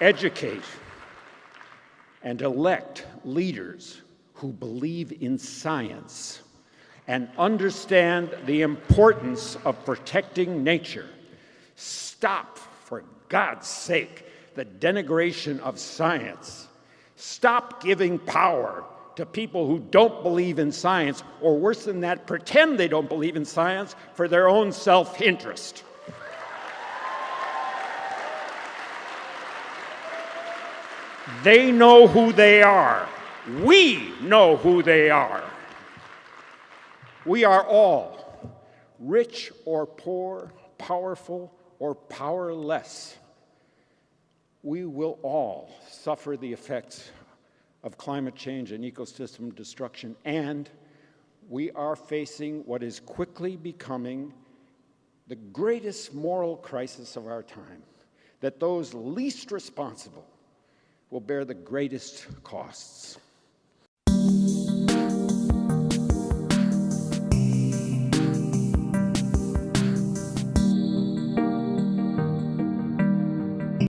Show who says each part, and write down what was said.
Speaker 1: educate, and elect leaders who believe in science and understand the importance of protecting nature. Stop, for God's sake, the denigration of science. Stop giving power to people who don't believe in science, or worse than that, pretend they don't believe in science for their own self They know who they are. We know who they are. We are all, rich or poor, powerful or powerless. We will all suffer the effects of climate change and ecosystem destruction, and we are facing what is quickly becoming the greatest moral crisis of our time that those least responsible will bear the greatest costs.